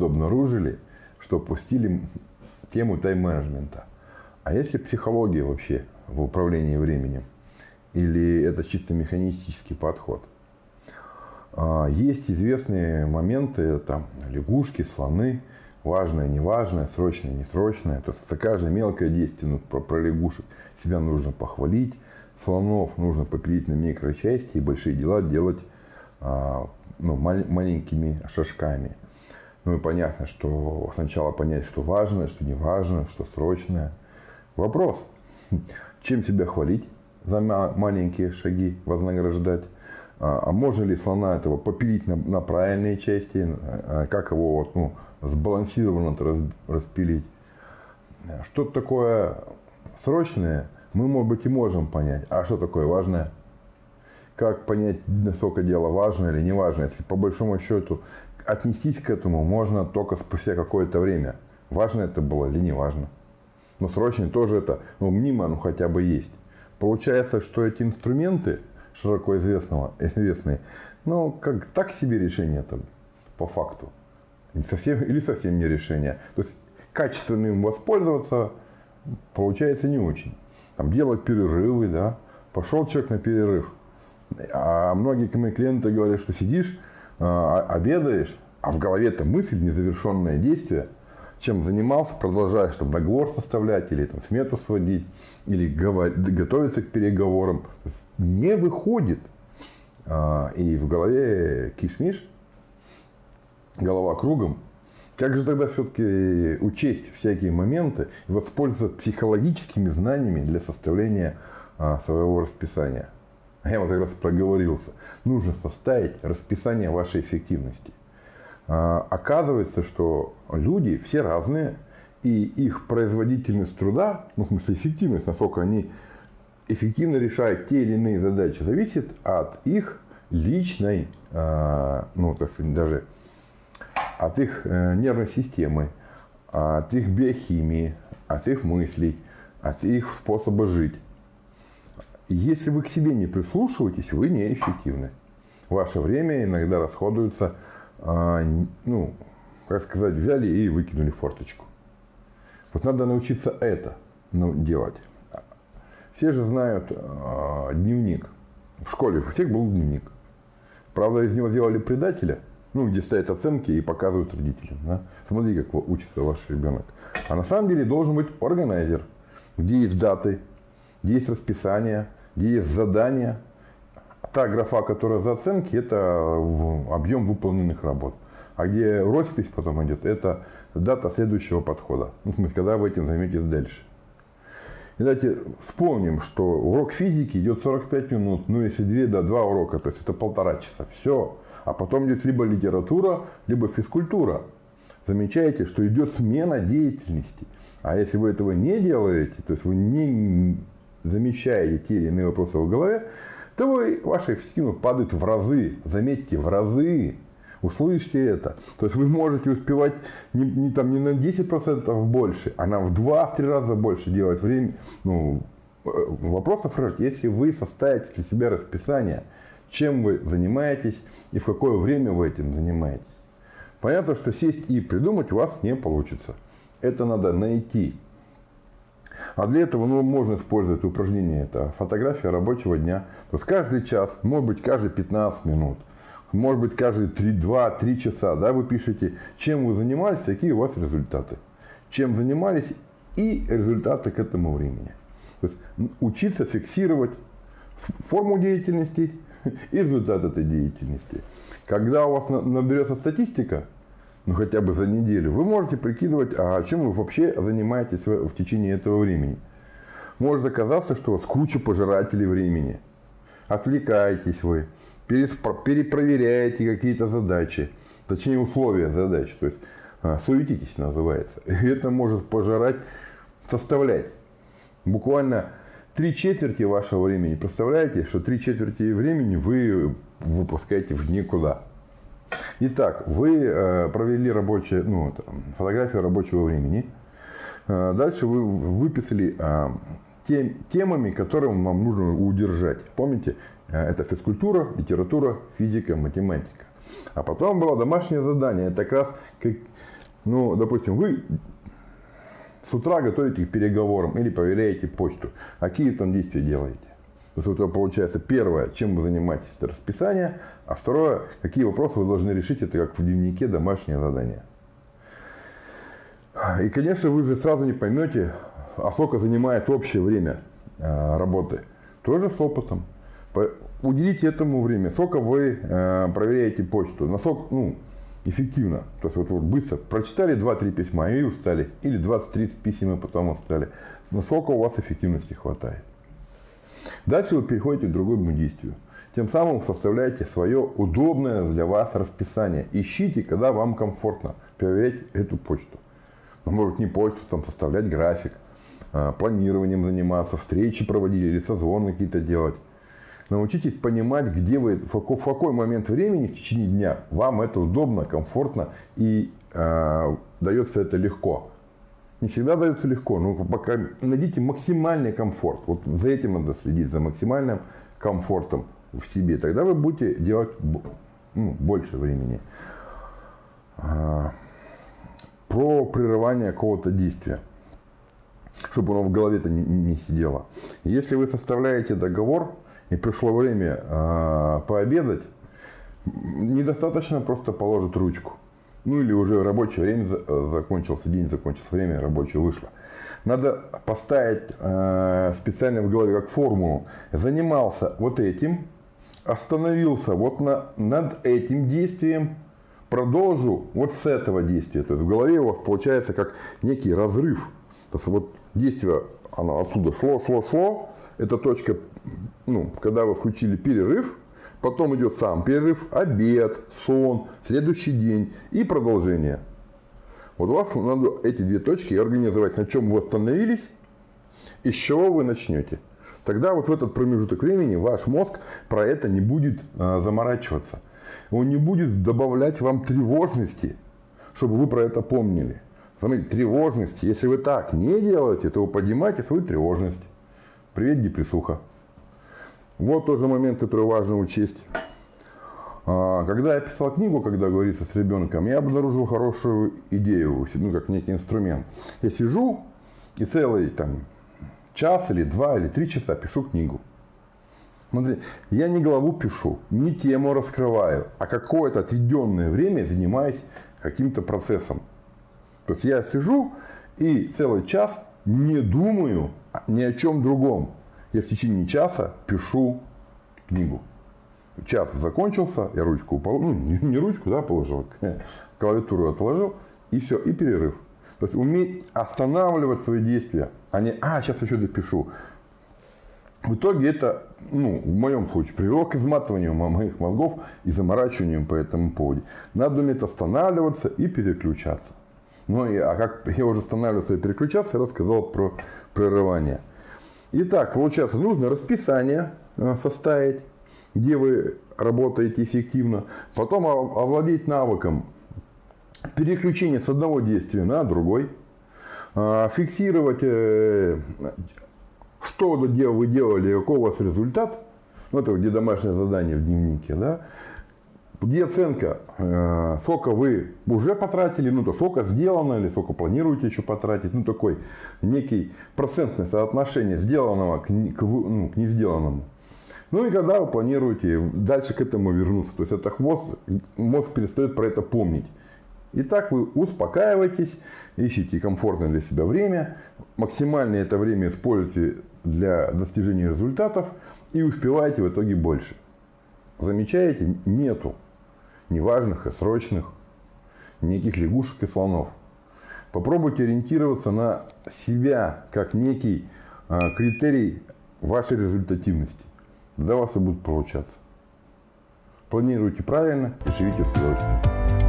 тут обнаружили, что пустили тему тайм-менеджмента. А если психология вообще в управлении временем? Или это чисто механистический подход? А, есть известные моменты, там, лягушки, слоны, важное, неважное, срочное, несрочное. То есть каждое мелкое действие, ну, про, про лягушек себя нужно похвалить, слонов нужно попилить на микрочасти и большие дела делать а, ну, маленькими шажками. Ну и понятно, что сначала понять, что важно, что не важно, что срочное. Вопрос, чем себя хвалить за маленькие шаги, вознаграждать? А, а можно ли слона этого попилить на, на правильные части? А как его вот, ну, сбалансированно распилить? Что-то такое срочное мы, может быть, и можем понять. А что такое важное? Как понять, насколько дело важно или не важно? Если по большому счету отнестись к этому можно только спустя какое-то время. Важно это было или не важно. Но срочно тоже это, ну, мнимо, ну, хотя бы есть. Получается, что эти инструменты, широко известного, известные, ну, как так себе решение это по факту. Не совсем, или совсем не решение. То есть, качественно им воспользоваться получается не очень. Там делать перерывы, да. Пошел человек на перерыв. А многие мои клиенты говорят, что сидишь, обедаешь, а в голове-то мысль, незавершенное действие, чем занимался, продолжаешь там договор составлять, или там смету сводить, или готовиться к переговорам, не выходит. А, и в голове кишмиш, голова кругом. Как же тогда все-таки учесть всякие моменты и воспользоваться психологическими знаниями для составления а, своего расписания? Я вот как раз проговорился, нужно составить расписание вашей эффективности. А, оказывается, что люди все разные, и их производительность труда, ну, в смысле эффективность, насколько они эффективно решают те или иные задачи, зависит от их личной, а, ну, так сказать, даже от их э, нервной системы, от их биохимии, от их мыслей, от их способа жить. Если вы к себе не прислушиваетесь, вы неэффективны. Ваше время иногда расходуется, а, ну, как сказать, взяли и выкинули форточку. Вот надо научиться это ну, делать. Все же знают э, дневник. В школе у всех был дневник. Правда, из него сделали предателя, ну, где стоят оценки и показывают родителям. Да? Смотри, как учится ваш ребенок. А на самом деле должен быть органайзер, где есть даты, где есть расписание, есть задание. Та графа, которая за оценки, это объем выполненных работ. А где роспись потом идет, это дата следующего подхода. Ну, в смысле, когда вы этим займетесь дальше. И давайте вспомним, что урок физики идет 45 минут, ну если 2, да, 2 урока, то есть это полтора часа. Все. А потом идет либо литература, либо физкультура. Замечаете, что идет смена деятельности. А если вы этого не делаете, то есть вы не замечаете те или иные вопросы в голове, то вы, ваша эффективность падает в разы. Заметьте, в разы. Услышьте это. То есть вы можете успевать не, не, там, не на 10% больше, а на в 2-3 раза больше делать время. Ну, э, вопросов. Если вы составите для себя расписание, чем вы занимаетесь и в какое время вы этим занимаетесь. Понятно, что сесть и придумать у вас не получится. Это надо найти а для этого ну, можно использовать упражнение. Это фотография рабочего дня. То есть каждый час, может быть каждые 15 минут, может быть каждые 2-3 часа да, вы пишете, чем вы занимались, какие у вас результаты. Чем занимались и результаты к этому времени. То есть учиться фиксировать форму деятельности и результат этой деятельности. Когда у вас наберется статистика, ну хотя бы за неделю, вы можете прикидывать, а чем вы вообще занимаетесь в, течение этого времени. Может оказаться, что у вас куча пожирателей времени. Отвлекаетесь вы, перепроверяете какие-то задачи, точнее условия задач, то есть а, суетитесь называется. И это может пожирать, составлять буквально три четверти вашего времени. Представляете, что три четверти времени вы выпускаете в никуда. Итак, вы э, провели рабочее, ну, фотографию рабочего времени. Э, дальше вы выписали э, тем, темами, которые вам нужно удержать. Помните, это физкультура, литература, физика, математика. А потом было домашнее задание. Это как раз, как, ну, допустим, вы с утра готовите к переговорам или проверяете почту. А какие там действия делаете? То есть, вот получается, первое, чем вы занимаетесь, это расписание, а второе, какие вопросы вы должны решить, это как в дневнике домашнее задание. И, конечно, вы же сразу не поймете, а сколько занимает общее время э, работы. Тоже с опытом. Уделите этому время. Сколько вы э, проверяете почту. Насколько, ну, эффективно. То есть, вот, вот быстро прочитали 2-3 письма и устали. Или 20-30 писем и потом устали. Насколько у вас эффективности хватает. Дальше вы переходите к другому действию. Тем самым составляете свое удобное для вас расписание. Ищите, когда вам комфортно проверять эту почту. Ну, может не почту, там составлять график, а, планированием заниматься, встречи проводить или созвоны какие-то делать. Научитесь понимать, где вы, в какой момент времени в течение дня вам это удобно, комфортно и э, дается это легко. Не всегда дается легко, но пока найдите максимальный комфорт. Вот за этим надо следить, за максимальным комфортом в себе. Тогда вы будете делать ну, больше времени. А, про прерывание какого-то действия чтобы оно в голове-то не, не сидело. Если вы составляете договор, и пришло время э, пообедать, недостаточно просто положить ручку. Ну или уже рабочее время закончился, день закончился, время рабочее вышло. Надо поставить э, специально в голове как формулу. Занимался вот этим, остановился вот на, над этим действием, продолжу вот с этого действия. То есть в голове у вас получается как некий разрыв. То есть вот действие, оно отсюда шло, шло, шло. Это точка ну, когда вы включили перерыв, потом идет сам перерыв, обед, сон, следующий день и продолжение. Вот у вас надо эти две точки организовать, на чем вы остановились и с чего вы начнете. Тогда вот в этот промежуток времени ваш мозг про это не будет а, заморачиваться. Он не будет добавлять вам тревожности, чтобы вы про это помнили. Смотрите, тревожность. Если вы так не делаете, то вы поднимаете свою тревожность. Привет, депрессуха. Вот тоже момент, который важно учесть. А, когда я писал книгу, когда говорится с ребенком, я обнаружил хорошую идею, ну, как некий инструмент. Я сижу и целый там, час или два или три часа пишу книгу. Смотри, я не главу пишу, не тему раскрываю, а какое-то отведенное время занимаюсь каким-то процессом. То есть я сижу и целый час не думаю ни о чем другом я в течение часа пишу книгу. Час закончился, я ручку положил, ну не, не ручку, да, положил, клавиатуру отложил, и все, и перерыв. То есть уметь останавливать свои действия, а не, а, сейчас еще допишу. В итоге это, ну, в моем случае, привело к изматыванию моих мозгов и заморачиванию по этому поводу. Надо уметь останавливаться и переключаться. Ну, и, а как я уже останавливался и переключаться, я рассказал про прерывание. Итак, получается, нужно расписание э, составить, где вы работаете эффективно. Потом овладеть навыком переключения с одного действия на другой. А, фиксировать, э, что вы делали, какой у вас результат. Ну, это где домашнее задание в дневнике. Да? Где оценка, э, сколько вы уже потратили, ну то сколько сделано или сколько планируете еще потратить, ну такой некий процентное соотношение сделанного к, к, ну, к не сделанному. Ну и когда вы планируете дальше к этому вернуться, то есть это хвост, мозг перестает про это помнить. И так вы успокаиваетесь, ищите комфортное для себя время, максимально это время используйте для достижения результатов и успеваете в итоге больше. Замечаете? Нету неважных и срочных, неких лягушек и слонов. Попробуйте ориентироваться на себя как некий а, критерий вашей результативности. Тогда у вас все будет получаться. Планируйте правильно и живите с удовольствием.